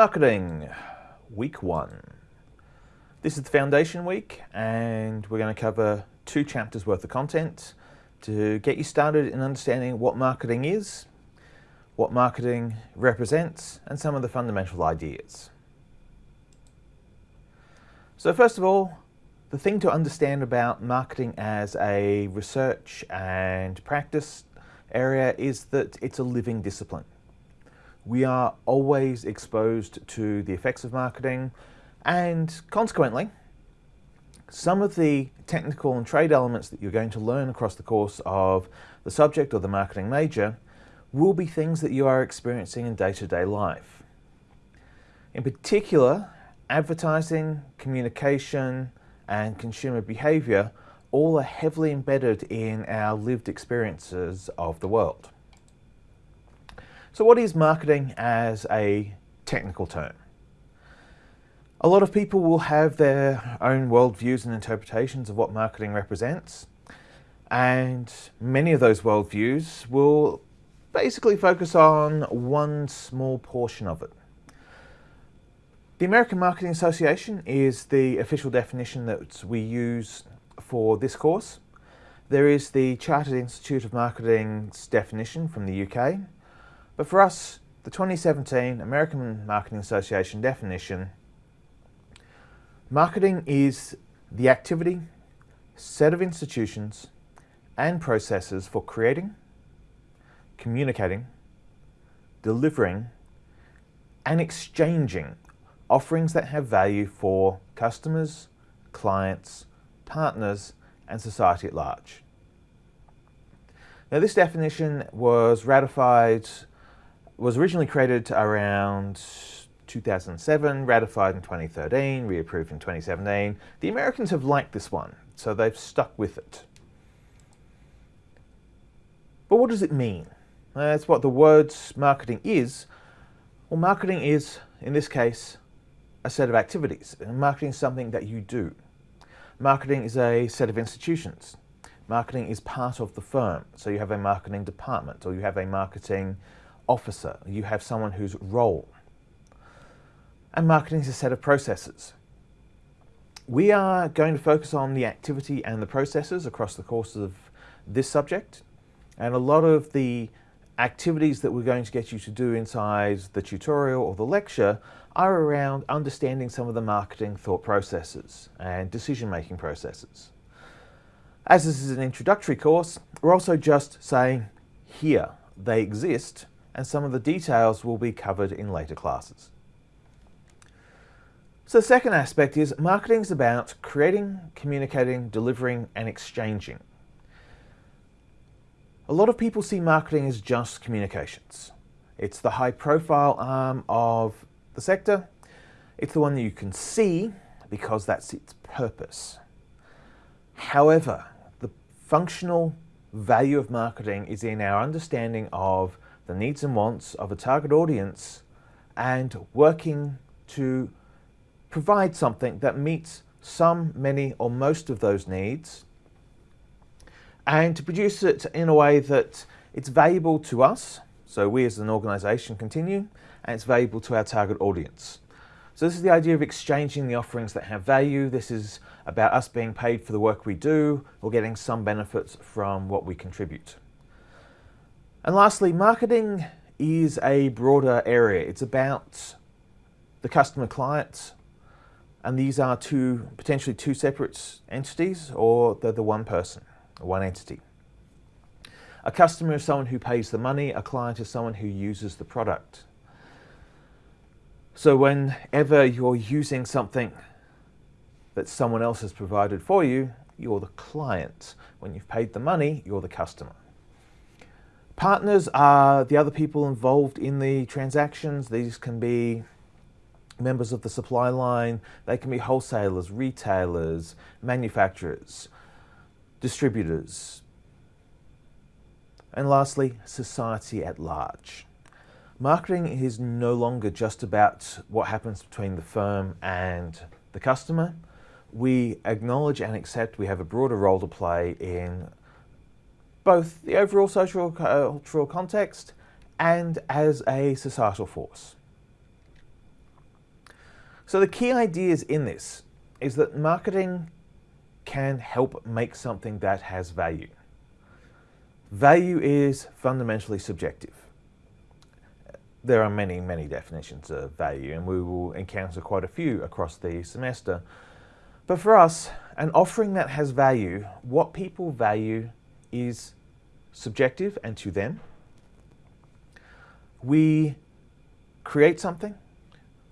Marketing, week one. This is the foundation week and we're going to cover two chapters worth of content to get you started in understanding what marketing is, what marketing represents, and some of the fundamental ideas. So first of all, the thing to understand about marketing as a research and practice area is that it's a living discipline. We are always exposed to the effects of marketing and consequently, some of the technical and trade elements that you're going to learn across the course of the subject or the marketing major will be things that you are experiencing in day-to-day -day life. In particular, advertising, communication, and consumer behavior all are heavily embedded in our lived experiences of the world. So what is marketing as a technical term? A lot of people will have their own worldviews and interpretations of what marketing represents. And many of those worldviews will basically focus on one small portion of it. The American Marketing Association is the official definition that we use for this course. There is the Chartered Institute of Marketing's definition from the UK. But for us, the 2017 American Marketing Association definition, marketing is the activity, set of institutions and processes for creating, communicating, delivering and exchanging offerings that have value for customers, clients, partners, and society at large. Now this definition was ratified, was originally created around 2007, ratified in 2013, reapproved in 2017. The Americans have liked this one, so they've stuck with it. But what does it mean? That's what the words marketing is. Well, marketing is, in this case, a set of activities. Marketing is something that you do. Marketing is a set of institutions. Marketing is part of the firm. So you have a marketing department or you have a marketing officer. You have someone whose role. And marketing is a set of processes. We are going to focus on the activity and the processes across the course of this subject. And a lot of the activities that we're going to get you to do inside the tutorial or the lecture are around understanding some of the marketing thought processes and decision-making processes. As this is an introductory course, we're also just saying here they exist and some of the details will be covered in later classes. So the second aspect is marketing is about creating, communicating, delivering and exchanging. A lot of people see marketing as just communications. It's the high profile arm of the sector. It's the one that you can see because that's its purpose. However, the functional value of marketing is in our understanding of the needs and wants of a target audience and working to provide something that meets some, many or most of those needs and to produce it in a way that it's valuable to us, so we as an organisation continue, and it's valuable to our target audience. So this is the idea of exchanging the offerings that have value. This is about us being paid for the work we do or getting some benefits from what we contribute. And lastly, marketing is a broader area. It's about the customer clients, and these are two potentially two separate entities or they're the one person one entity. A customer is someone who pays the money, a client is someone who uses the product. So whenever you're using something that someone else has provided for you, you're the client. When you've paid the money, you're the customer. Partners are the other people involved in the transactions. These can be members of the supply line, they can be wholesalers, retailers, manufacturers, distributors, and lastly, society at large. Marketing is no longer just about what happens between the firm and the customer. We acknowledge and accept we have a broader role to play in both the overall social cultural context and as a societal force. So the key ideas in this is that marketing can help make something that has value. Value is fundamentally subjective. There are many, many definitions of value and we will encounter quite a few across the semester. But for us, an offering that has value, what people value is subjective and to them. We create something,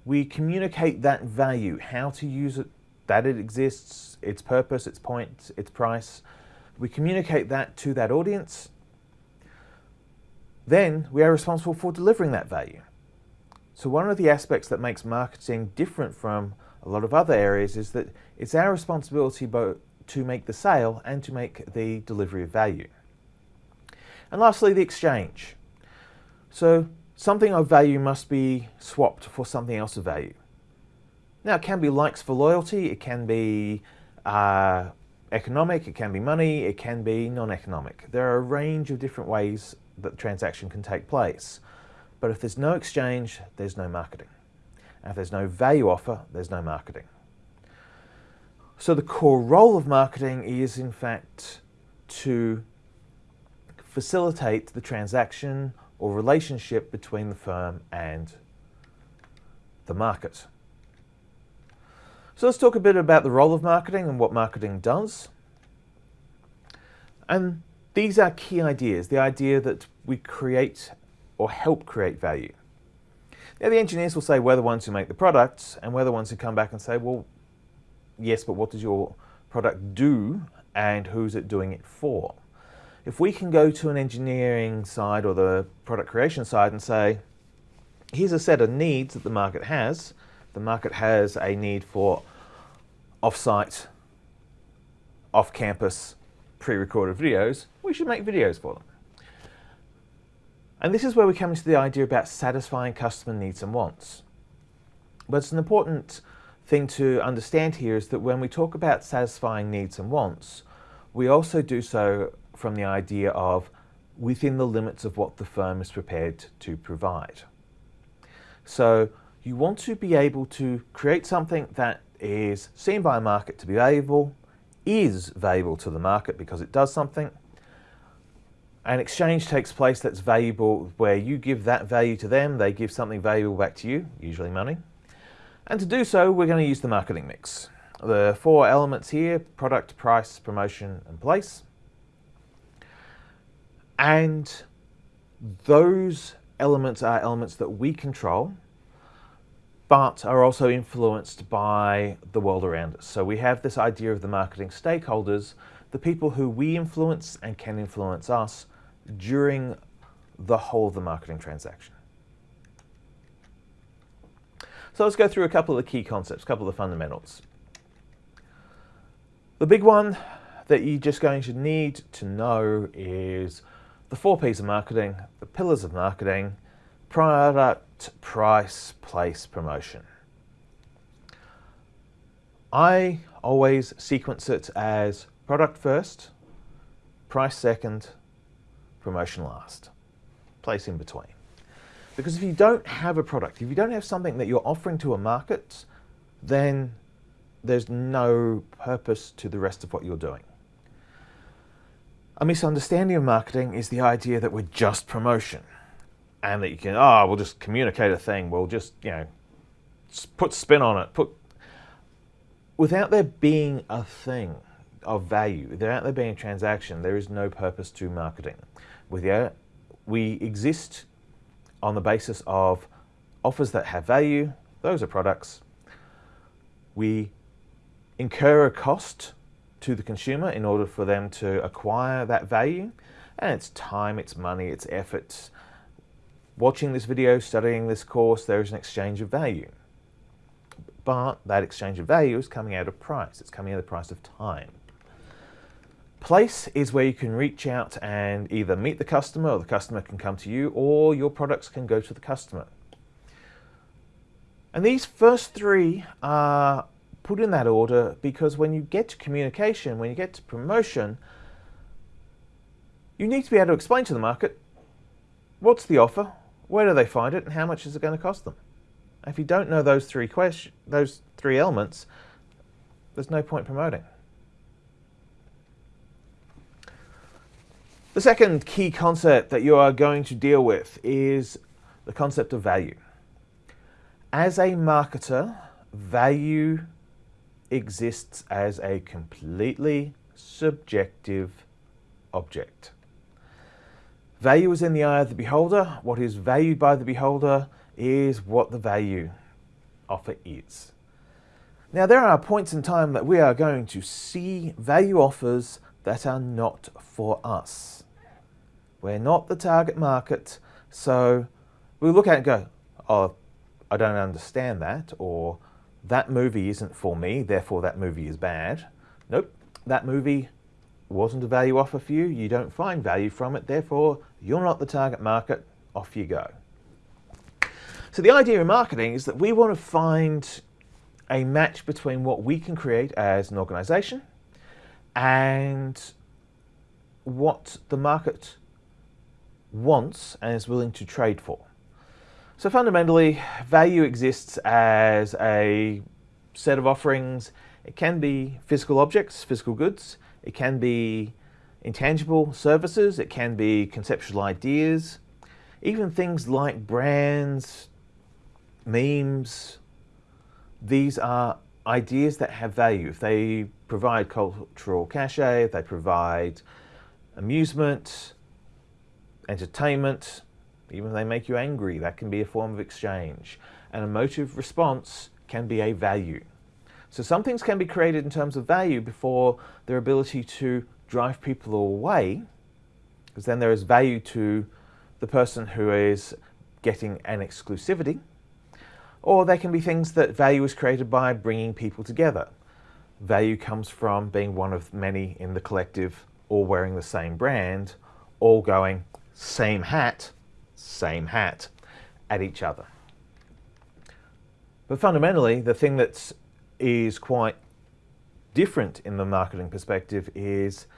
we communicate that value, how to use it, that it exists, its purpose, its point, its price. We communicate that to that audience. Then we are responsible for delivering that value. So one of the aspects that makes marketing different from a lot of other areas is that it's our responsibility both to make the sale and to make the delivery of value. And lastly, the exchange. So something of value must be swapped for something else of value. Now it can be likes for loyalty, it can be uh, economic, it can be money, it can be non-economic. There are a range of different ways that the transaction can take place. But if there's no exchange, there's no marketing. And if there's no value offer, there's no marketing. So the core role of marketing is in fact to facilitate the transaction or relationship between the firm and the market. So let's talk a bit about the role of marketing and what marketing does. And these are key ideas, the idea that we create or help create value. Now the engineers will say we're the ones who make the products and we're the ones who come back and say, well, yes, but what does your product do and who's it doing it for? If we can go to an engineering side or the product creation side and say, here's a set of needs that the market has. The market has a need for off-site, off-campus, pre-recorded videos. We should make videos for them. And this is where we come into the idea about satisfying customer needs and wants. But it's an important thing to understand here is that when we talk about satisfying needs and wants, we also do so from the idea of within the limits of what the firm is prepared to provide. So you want to be able to create something that is seen by a market to be valuable, is valuable to the market because it does something, an exchange takes place that's valuable where you give that value to them, they give something valuable back to you, usually money. And to do so, we're going to use the marketing mix. The four elements here, product, price, promotion, and place. And those elements are elements that we control, but are also influenced by the world around us. So we have this idea of the marketing stakeholders, the people who we influence and can influence us, during the whole of the marketing transaction. So let's go through a couple of the key concepts, a couple of the fundamentals. The big one that you're just going to need to know is the four P's of marketing, the pillars of marketing, product, price, place, promotion. I always sequence it as product first, price second, promotion last. Place in between. Because if you don't have a product, if you don't have something that you're offering to a market, then there's no purpose to the rest of what you're doing. A misunderstanding of marketing is the idea that we're just promotion and that you can, oh, we'll just communicate a thing, we'll just, you know, put spin on it, put, without there being a thing of value, without there being a transaction, there is no purpose to marketing with you. We exist on the basis of offers that have value, those are products. We incur a cost to the consumer in order for them to acquire that value, and it's time, it's money, it's effort. Watching this video, studying this course, there is an exchange of value. But that exchange of value is coming out of price, it's coming out of the price of time. Place is where you can reach out and either meet the customer or the customer can come to you or your products can go to the customer. And these first three are put in that order because when you get to communication, when you get to promotion, you need to be able to explain to the market what's the offer, where do they find it, and how much is it going to cost them. If you don't know those three question, those three elements, there's no point promoting. The second key concept that you are going to deal with is the concept of value. As a marketer, value exists as a completely subjective object. Value is in the eye of the beholder. What is valued by the beholder is what the value offer is. Now there are points in time that we are going to see value offers that are not for us. We're not the target market, so we look at it and go, oh, I don't understand that, or that movie isn't for me, therefore that movie is bad. Nope, that movie wasn't a value offer for you, you don't find value from it, therefore you're not the target market, off you go. So the idea in marketing is that we want to find a match between what we can create as an organization and what the market wants and is willing to trade for. So fundamentally, value exists as a set of offerings. It can be physical objects, physical goods. It can be intangible services. It can be conceptual ideas. Even things like brands, memes, these are ideas that have value. If they provide cultural cachet, if they provide amusement, entertainment, even if they make you angry, that can be a form of exchange. An emotive response can be a value. So some things can be created in terms of value before their ability to drive people away, because then there is value to the person who is getting an exclusivity. Or there can be things that value is created by bringing people together. Value comes from being one of many in the collective, all wearing the same brand, all going, same hat, same hat, at each other. But fundamentally, the thing that is quite different in the marketing perspective is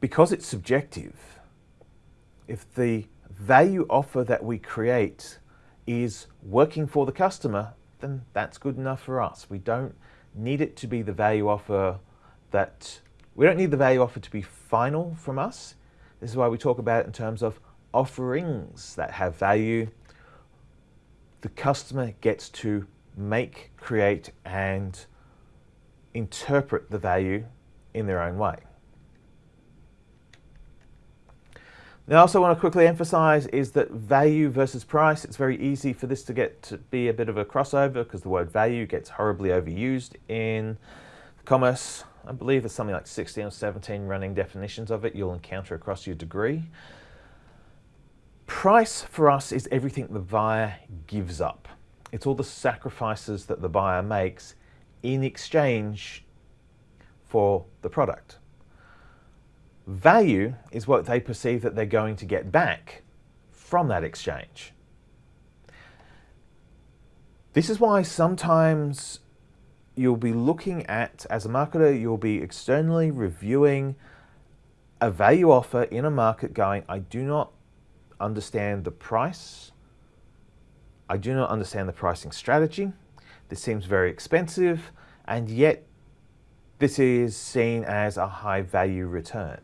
because it's subjective, if the value offer that we create is working for the customer, then that's good enough for us. We don't need it to be the value offer that, we don't need the value offer to be final from us. This is why we talk about it in terms of offerings that have value. The customer gets to make, create, and interpret the value in their own way. Now, I also want to quickly emphasize is that value versus price, it's very easy for this to get to be a bit of a crossover because the word value gets horribly overused in commerce I believe there's something like 16 or 17 running definitions of it you'll encounter across your degree. Price for us is everything the buyer gives up. It's all the sacrifices that the buyer makes in exchange for the product. Value is what they perceive that they're going to get back from that exchange. This is why sometimes you'll be looking at, as a marketer, you'll be externally reviewing a value offer in a market going, I do not understand the price. I do not understand the pricing strategy. This seems very expensive, and yet this is seen as a high value return.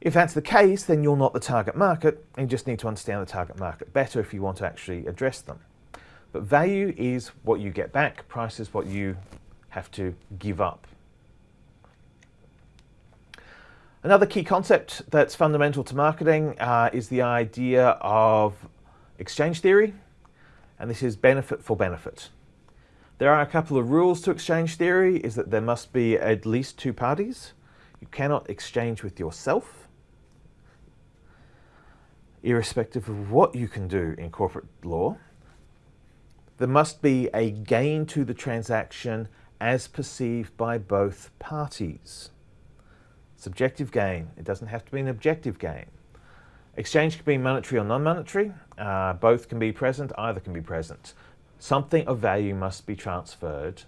If that's the case, then you're not the target market, and you just need to understand the target market better if you want to actually address them. But value is what you get back, price is what you have to give up. Another key concept that's fundamental to marketing uh, is the idea of exchange theory, and this is benefit for benefit. There are a couple of rules to exchange theory, is that there must be at least two parties. You cannot exchange with yourself, irrespective of what you can do in corporate law there must be a gain to the transaction as perceived by both parties. Subjective gain, it doesn't have to be an objective gain. Exchange can be monetary or non-monetary, uh, both can be present, either can be present. Something of value must be transferred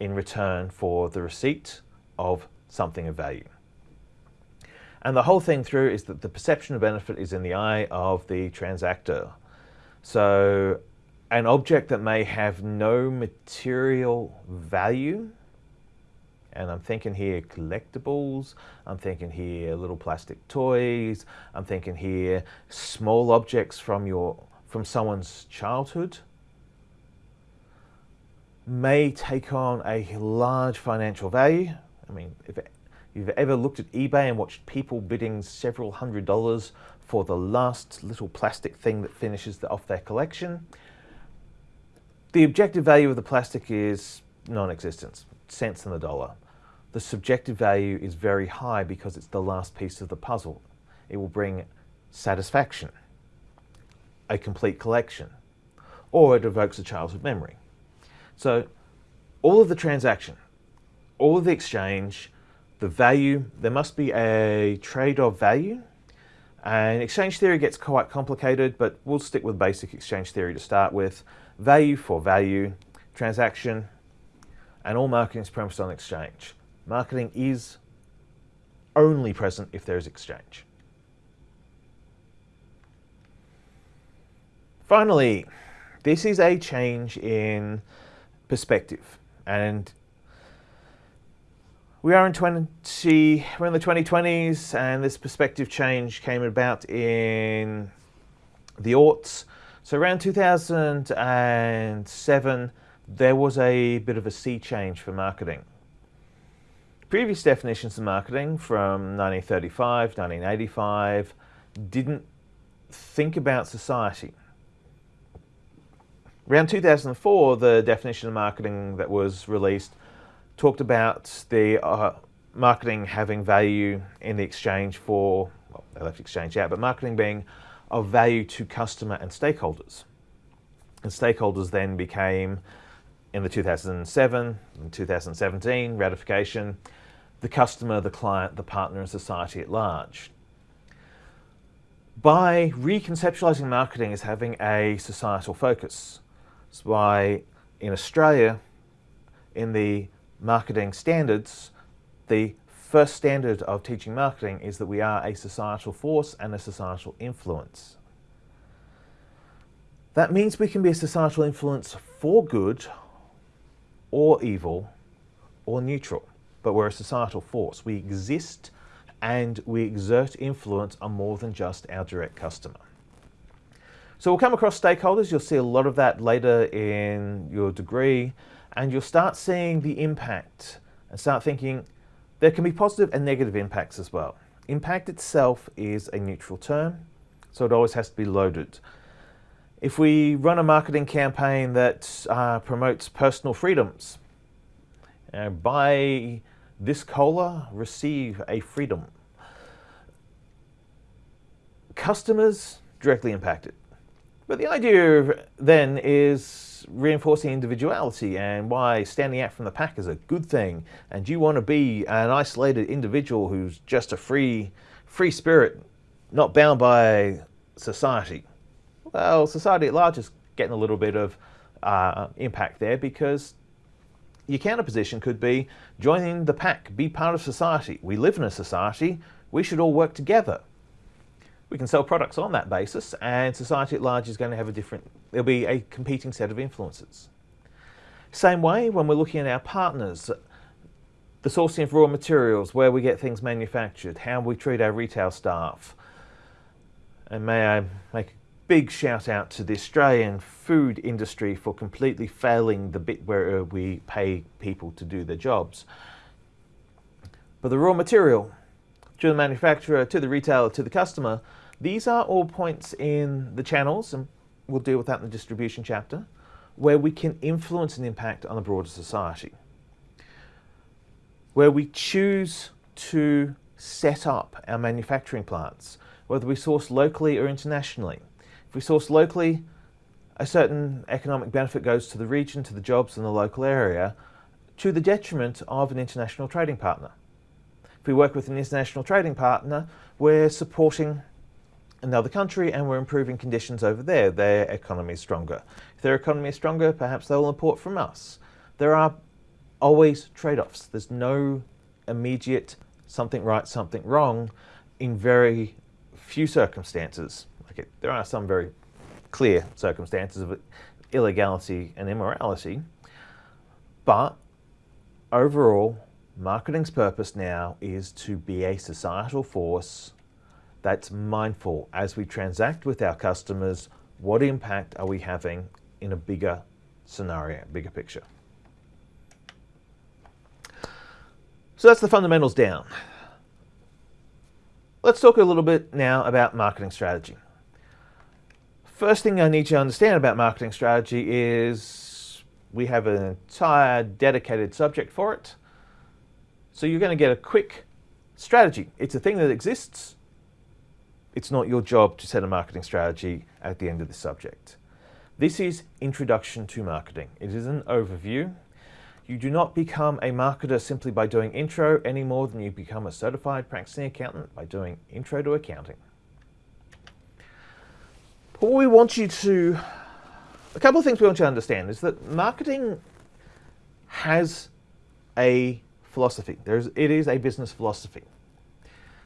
in return for the receipt of something of value. And the whole thing through is that the perception of benefit is in the eye of the transactor. So an object that may have no material value, and I'm thinking here collectibles, I'm thinking here little plastic toys, I'm thinking here small objects from your from someone's childhood, may take on a large financial value. I mean, if you've ever looked at eBay and watched people bidding several hundred dollars for the last little plastic thing that finishes the, off their collection, the objective value of the plastic is non-existent, cents in the dollar. The subjective value is very high because it's the last piece of the puzzle. It will bring satisfaction, a complete collection, or it evokes a childhood memory. So all of the transaction, all of the exchange, the value, there must be a trade of value. And exchange theory gets quite complicated, but we'll stick with basic exchange theory to start with. Value for value, transaction, and all marketing is premised on exchange. Marketing is only present if there is exchange. Finally, this is a change in perspective. And we are in 20, we're in the 2020s and this perspective change came about in the aughts. So around 2007, there was a bit of a sea change for marketing. Previous definitions of marketing from 1935, 1985 didn't think about society. Around 2004, the definition of marketing that was released talked about the uh, marketing having value in the exchange for, well, they left exchange out, but marketing being of value to customer and stakeholders. And stakeholders then became, in the 2007 and 2017 ratification, the customer, the client, the partner, and society at large by reconceptualizing marketing as having a societal focus. That's why in Australia, in the marketing standards, the first standard of teaching marketing is that we are a societal force and a societal influence. That means we can be a societal influence for good or evil or neutral, but we're a societal force. We exist and we exert influence on more than just our direct customer. So we'll come across stakeholders. You'll see a lot of that later in your degree and you'll start seeing the impact and start thinking there can be positive and negative impacts as well. Impact itself is a neutral term, so it always has to be loaded. If we run a marketing campaign that uh, promotes personal freedoms, uh, buy this cola, receive a freedom. Customers directly impacted. But the idea then is reinforcing individuality and why standing out from the pack is a good thing. And you want to be an isolated individual who's just a free, free spirit, not bound by society. Well, society at large is getting a little bit of uh, impact there because your counterposition could be joining the pack, be part of society. We live in a society, we should all work together we can sell products on that basis and society at large is going to have a different, there'll be a competing set of influences. Same way when we're looking at our partners, the sourcing of raw materials, where we get things manufactured, how we treat our retail staff. And may I make a big shout out to the Australian food industry for completely failing the bit where uh, we pay people to do their jobs. But the raw material, to the manufacturer, to the retailer, to the customer, these are all points in the channels, and we'll deal with that in the distribution chapter, where we can influence and impact on the broader society. Where we choose to set up our manufacturing plants, whether we source locally or internationally. If we source locally, a certain economic benefit goes to the region, to the jobs in the local area, to the detriment of an international trading partner. If we work with an international trading partner, we're supporting another country and we're improving conditions over there. Their economy is stronger. If their economy is stronger, perhaps they'll import from us. There are always trade-offs. There's no immediate something right, something wrong in very few circumstances. There are some very clear circumstances, of illegality and immorality, but overall, marketing's purpose now is to be a societal force that's mindful as we transact with our customers, what impact are we having in a bigger scenario, bigger picture. So that's the fundamentals down. Let's talk a little bit now about marketing strategy. First thing I need you to understand about marketing strategy is we have an entire dedicated subject for it. So you're going to get a quick strategy. It's a thing that exists. It's not your job to set a marketing strategy at the end of the subject. This is Introduction to Marketing. It is an overview. You do not become a marketer simply by doing intro any more than you become a certified practicing accountant by doing intro to accounting. But what we want you to, a couple of things we want you to understand is that marketing has a philosophy. There's, it is a business philosophy.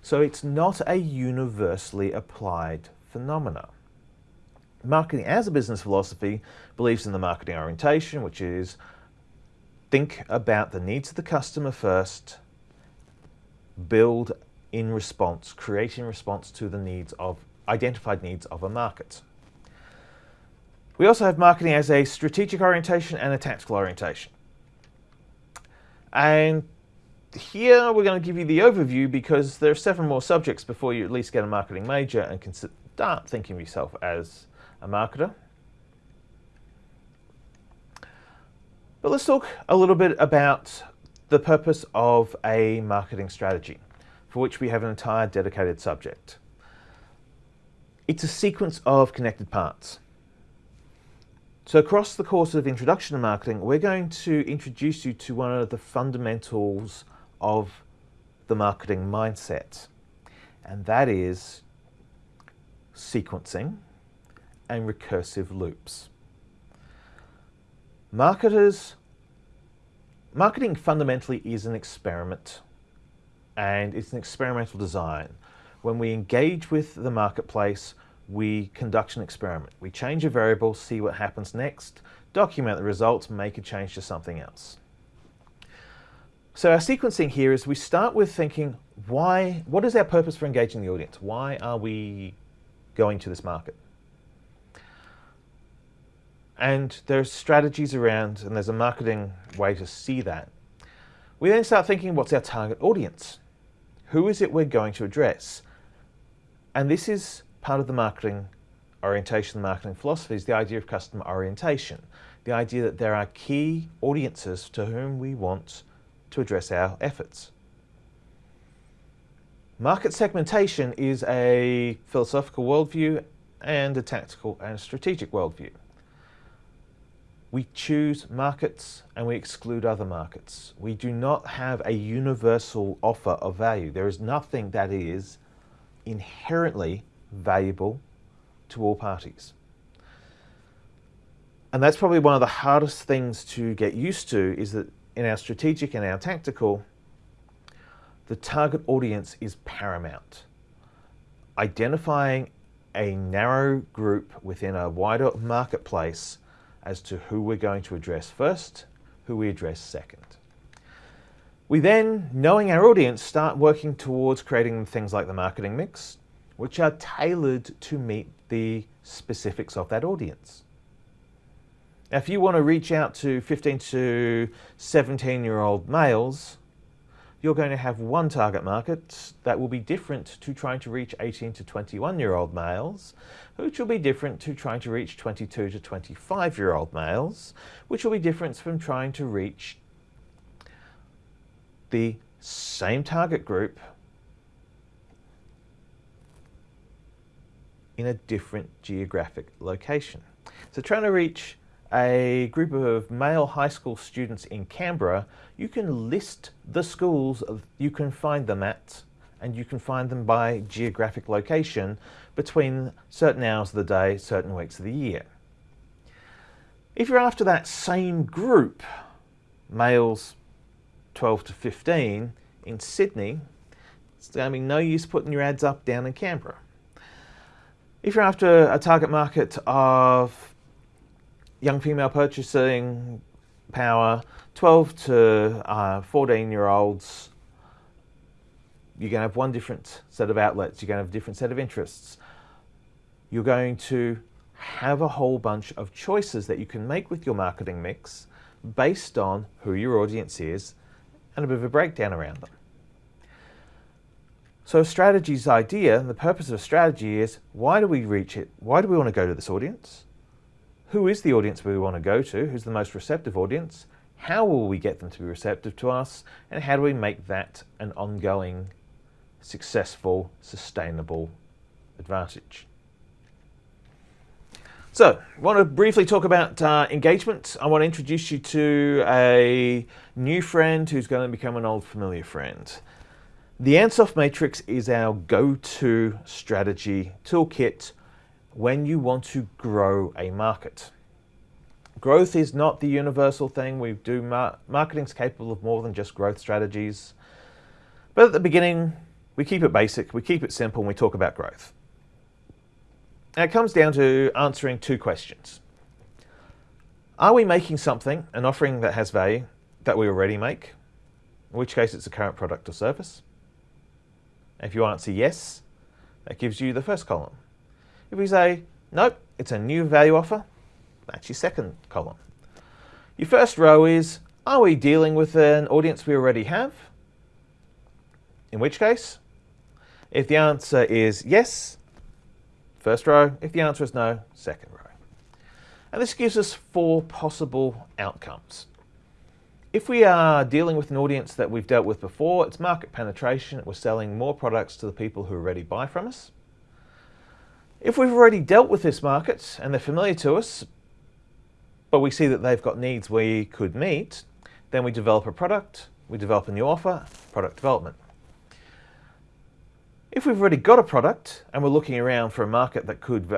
So it's not a universally applied phenomena. Marketing as a business philosophy believes in the marketing orientation, which is think about the needs of the customer first, build in response, create in response to the needs of identified needs of a market. We also have marketing as a strategic orientation and a tactical orientation. And here we're going to give you the overview because there are several more subjects before you at least get a marketing major and can start thinking of yourself as a marketer. But let's talk a little bit about the purpose of a marketing strategy, for which we have an entire dedicated subject. It's a sequence of connected parts. So across the course of Introduction to Marketing, we're going to introduce you to one of the fundamentals of the marketing mindset, and that is sequencing and recursive loops. Marketers, marketing fundamentally is an experiment and it's an experimental design. When we engage with the marketplace, we conduct an experiment. We change a variable, see what happens next, document the results, make a change to something else. So our sequencing here is we start with thinking, why, what is our purpose for engaging the audience? Why are we going to this market? And there's strategies around, and there's a marketing way to see that. We then start thinking, what's our target audience? Who is it we're going to address? And this is part of the marketing orientation, the marketing philosophy, is the idea of customer orientation. The idea that there are key audiences to whom we want to address our efforts. Market segmentation is a philosophical worldview and a tactical and strategic worldview. We choose markets and we exclude other markets. We do not have a universal offer of value. There is nothing that is inherently valuable to all parties. And that's probably one of the hardest things to get used to is that in our strategic and our tactical, the target audience is paramount. Identifying a narrow group within a wider marketplace as to who we're going to address first, who we address second. We then, knowing our audience, start working towards creating things like the marketing mix, which are tailored to meet the specifics of that audience. Now, if you want to reach out to 15 to 17 year old males, you're going to have one target market that will be different to trying to reach 18 to 21 year old males, which will be different to trying to reach 22 to 25 year old males, which will be different from trying to reach the same target group in a different geographic location. So trying to reach a group of male high school students in Canberra, you can list the schools you can find them at and you can find them by geographic location between certain hours of the day, certain weeks of the year. If you're after that same group, males 12 to 15 in Sydney, it's going to be no use putting your ads up down in Canberra. If you're after a target market of young female purchasing power, 12 to uh, 14 year olds, you're going to have one different set of outlets, you're going to have a different set of interests. You're going to have a whole bunch of choices that you can make with your marketing mix based on who your audience is and a bit of a breakdown around them. So a strategy's idea, and the purpose of a strategy is why do we reach it? Why do we want to go to this audience? Who is the audience we want to go to? Who's the most receptive audience? How will we get them to be receptive to us? And how do we make that an ongoing, successful, sustainable advantage? So, I want to briefly talk about uh, engagement. I want to introduce you to a new friend who's going to become an old familiar friend. The Ansoff Matrix is our go-to strategy toolkit when you want to grow a market. Growth is not the universal thing. We do mar marketing's capable of more than just growth strategies. But at the beginning, we keep it basic, we keep it simple, and we talk about growth. It comes down to answering two questions. Are we making something, an offering that has value, that we already make? In which case it's a current product or service. If you answer yes, that gives you the first column. If we say, nope, it's a new value offer, that's your second column. Your first row is, are we dealing with an audience we already have? In which case, if the answer is yes, first row. If the answer is no, second row. And this gives us four possible outcomes. If we are dealing with an audience that we've dealt with before, it's market penetration. We're selling more products to the people who already buy from us. If we've already dealt with this market and they're familiar to us, but we see that they've got needs we could meet, then we develop a product, we develop a new offer, product development. If we've already got a product and we're looking around for a market that could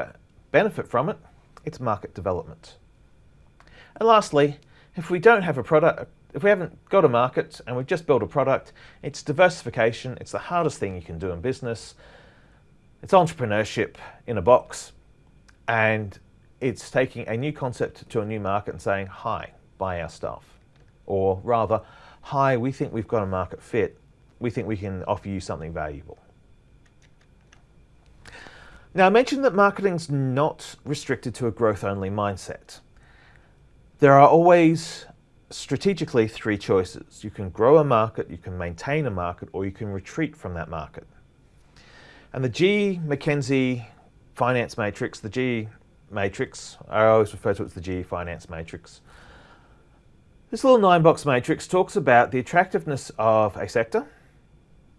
benefit from it, it's market development. And lastly, if we don't have a product, if we haven't got a market and we've just built a product, it's diversification. It's the hardest thing you can do in business. It's entrepreneurship in a box and it's taking a new concept to a new market and saying, hi, buy our stuff. Or rather, hi, we think we've got a market fit. We think we can offer you something valuable. Now I mentioned that marketing's not restricted to a growth-only mindset. There are always strategically three choices. You can grow a market, you can maintain a market, or you can retreat from that market. And the G. McKinsey finance matrix, the G matrix, I always refer to it as the G finance matrix. This little nine box matrix talks about the attractiveness of a sector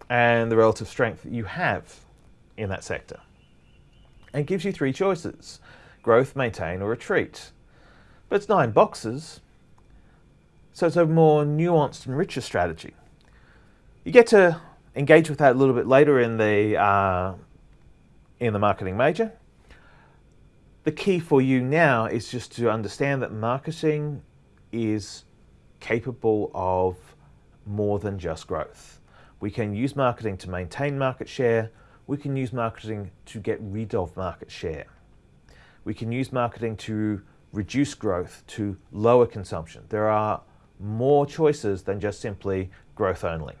and the relative strength that you have in that sector. And gives you three choices, growth, maintain or retreat. But it's nine boxes, so it's a more nuanced and richer strategy. You get to engage with that a little bit later in the, uh, in the marketing major. The key for you now is just to understand that marketing is capable of more than just growth. We can use marketing to maintain market share. We can use marketing to get rid of market share. We can use marketing to reduce growth, to lower consumption. There are more choices than just simply growth only.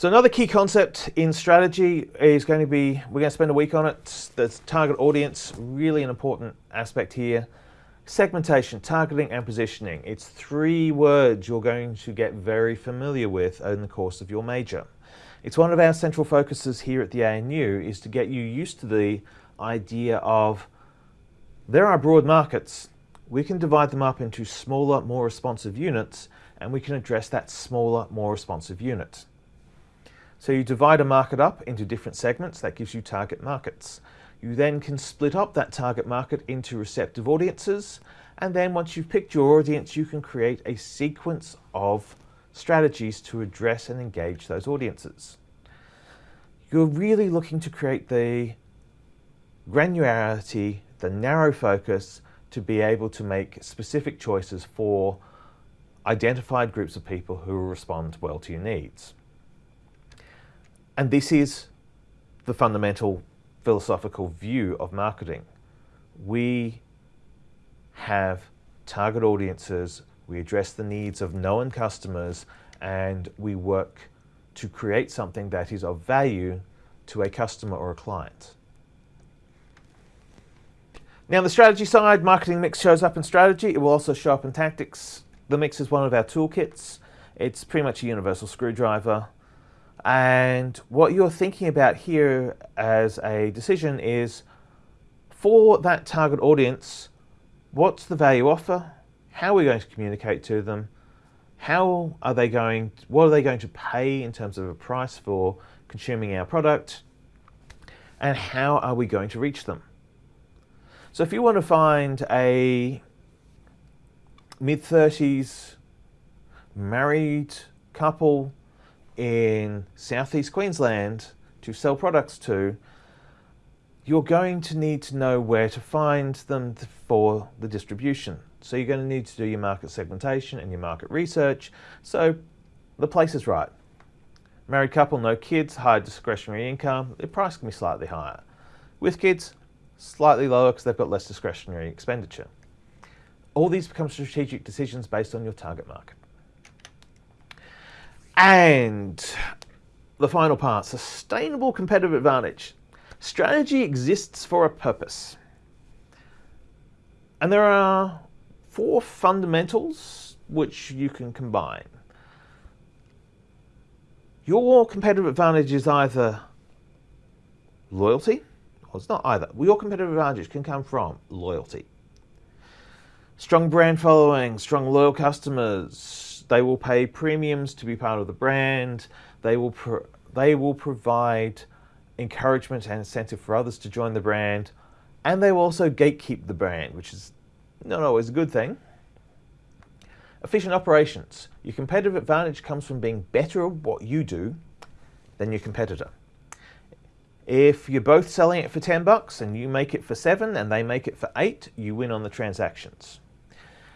So another key concept in strategy is going to be, we're going to spend a week on it, the target audience, really an important aspect here. Segmentation, targeting and positioning. It's three words you're going to get very familiar with in the course of your major. It's one of our central focuses here at the ANU is to get you used to the idea of there are broad markets. We can divide them up into smaller, more responsive units and we can address that smaller, more responsive unit. So you divide a market up into different segments, that gives you target markets. You then can split up that target market into receptive audiences, and then once you've picked your audience, you can create a sequence of strategies to address and engage those audiences. You're really looking to create the granularity, the narrow focus to be able to make specific choices for identified groups of people who will respond well to your needs. And this is the fundamental philosophical view of marketing. we have target audiences, we address the needs of known customers, and we work to create something that is of value to a customer or a client. Now the strategy side, marketing mix shows up in strategy. It will also show up in tactics. The mix is one of our toolkits. It's pretty much a universal screwdriver. And what you're thinking about here as a decision is for that target audience, what's the value offer? How are we going to communicate to them? How are they going, what are they going to pay in terms of a price for consuming our product? And how are we going to reach them? So if you want to find a mid-30s married couple in southeast Queensland to sell products to, you're going to need to know where to find them for the distribution. So you're going to need to do your market segmentation and your market research. So the place is right. Married couple, no kids, high discretionary income, the price can be slightly higher. With kids, slightly lower because they've got less discretionary expenditure. All these become strategic decisions based on your target market. And the final part, sustainable competitive advantage. Strategy exists for a purpose. And there are four fundamentals which you can combine. Your competitive advantage is either loyalty, or it's not either. Your competitive advantage can come from loyalty. Strong brand following, strong loyal customers, they will pay premiums to be part of the brand, they will, they will provide encouragement and incentive for others to join the brand, and they will also gatekeep the brand, which is not always a good thing. Efficient operations. Your competitive advantage comes from being better at what you do than your competitor. If you're both selling it for 10 bucks and you make it for seven and they make it for eight, you win on the transactions.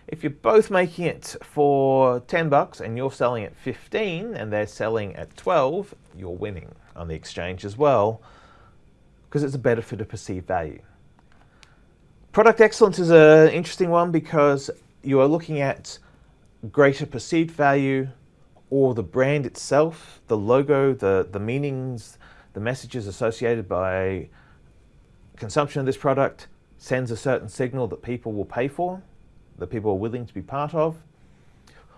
If you're both making it for 10 bucks and you're selling at 15 and they're selling at 12, you're winning on the exchange as well because it's a better fit of perceived value. Product excellence is an interesting one because you are looking at greater perceived value or the brand itself, the logo, the, the meanings, the messages associated by consumption of this product sends a certain signal that people will pay for, that people are willing to be part of,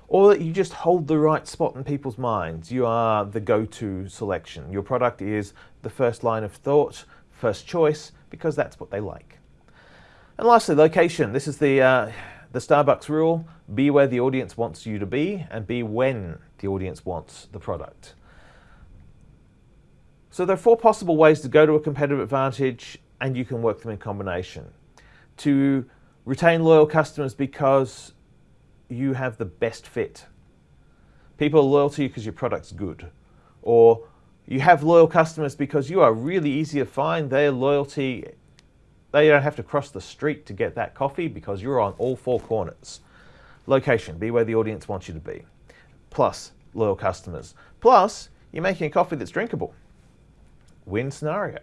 or that you just hold the right spot in people's minds. You are the go-to selection. Your product is the first line of thought, first choice, because that's what they like. And lastly, location. This is the, uh, the Starbucks rule. Be where the audience wants you to be and be when the audience wants the product. So there are four possible ways to go to a competitive advantage and you can work them in combination. To retain loyal customers because you have the best fit. People are loyal to you because your product's good. Or you have loyal customers because you are really easy to find. Their loyalty, they don't have to cross the street to get that coffee because you're on all four corners. Location, be where the audience wants you to be. Plus, loyal customers. Plus, you're making a coffee that's drinkable. Win scenario.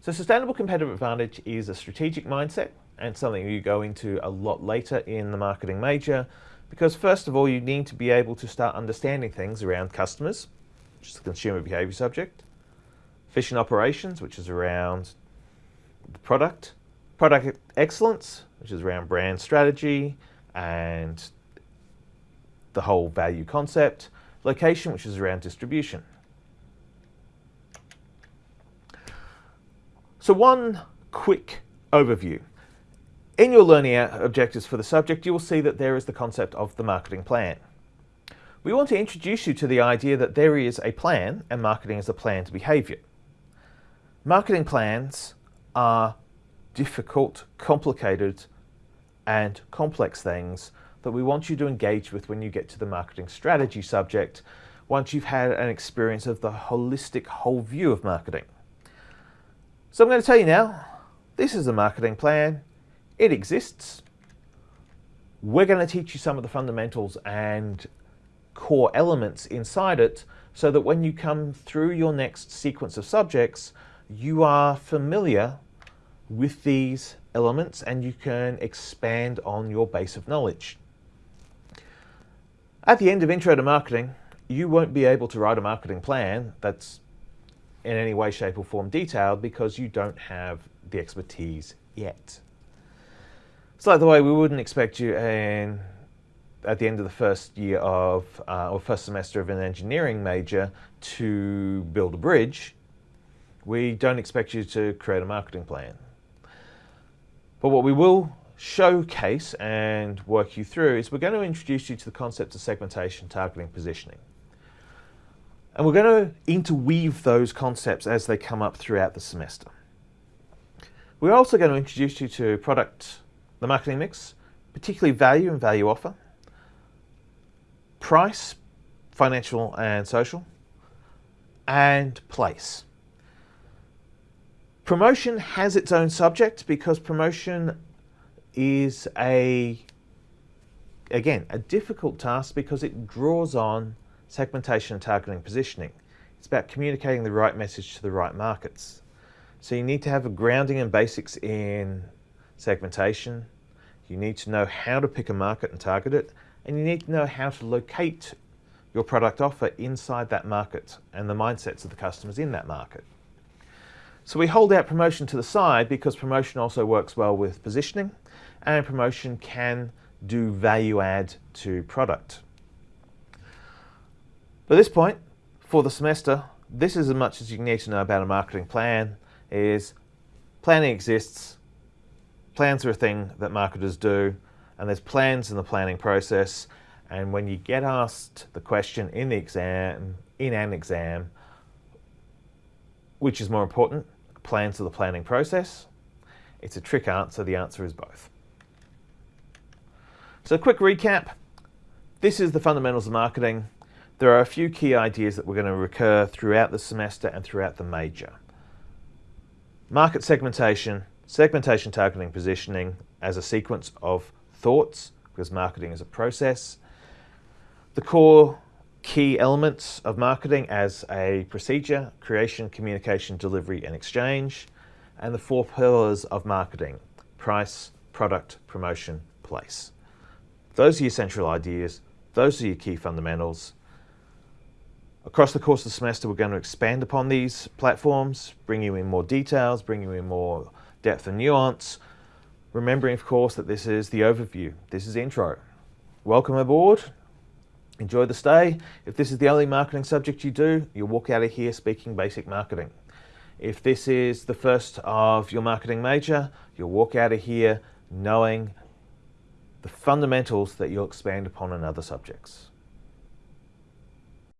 So sustainable competitive advantage is a strategic mindset and something you go into a lot later in the marketing major because first of all you need to be able to start understanding things around customers, which is the consumer behavior subject, efficient operations, which is around the product, product excellence, which is around brand strategy and the whole value concept, location, which is around distribution. So one quick overview. In your learning objectives for the subject, you will see that there is the concept of the marketing plan. We want to introduce you to the idea that there is a plan and marketing is a planned behavior. Marketing plans are difficult, complicated and complex things that we want you to engage with when you get to the marketing strategy subject once you've had an experience of the holistic whole view of marketing. So I'm going to tell you now, this is a marketing plan it exists. We're going to teach you some of the fundamentals and core elements inside it so that when you come through your next sequence of subjects, you are familiar with these elements and you can expand on your base of knowledge. At the end of Intro to Marketing, you won't be able to write a marketing plan that's in any way, shape or form detailed because you don't have the expertise yet. It's like the way we wouldn't expect you in, at the end of the first year of, uh, or first semester of an engineering major to build a bridge. We don't expect you to create a marketing plan. But what we will showcase and work you through is we're going to introduce you to the concept of segmentation, targeting, positioning. And we're going to interweave those concepts as they come up throughout the semester. We're also going to introduce you to product, the marketing mix, particularly value and value offer, price, financial and social, and place. Promotion has its own subject because promotion is a, again, a difficult task because it draws on segmentation, and targeting, positioning. It's about communicating the right message to the right markets. So you need to have a grounding and basics in segmentation. You need to know how to pick a market and target it. And you need to know how to locate your product offer inside that market and the mindsets of the customers in that market. So we hold out promotion to the side because promotion also works well with positioning and promotion can do value add to product. At this point, for the semester, this is as much as you need to know about a marketing plan is planning exists, plans are a thing that marketers do, and there's plans in the planning process, and when you get asked the question in the exam, in an exam, which is more important, plans or the planning process, it's a trick answer, the answer is both. So quick recap, this is the fundamentals of marketing. There are a few key ideas that we're going to recur throughout the semester and throughout the major. Market segmentation, segmentation, targeting, positioning as a sequence of thoughts, because marketing is a process. The core key elements of marketing as a procedure, creation, communication, delivery, and exchange. And the four pillars of marketing, price, product, promotion, place. Those are your central ideas. Those are your key fundamentals. Across the course of the semester, we're going to expand upon these platforms, bring you in more details, bring you in more depth and nuance, remembering, of course, that this is the overview. This is intro. Welcome aboard. Enjoy the stay. If this is the only marketing subject you do, you'll walk out of here speaking basic marketing. If this is the first of your marketing major, you'll walk out of here knowing the fundamentals that you'll expand upon in other subjects.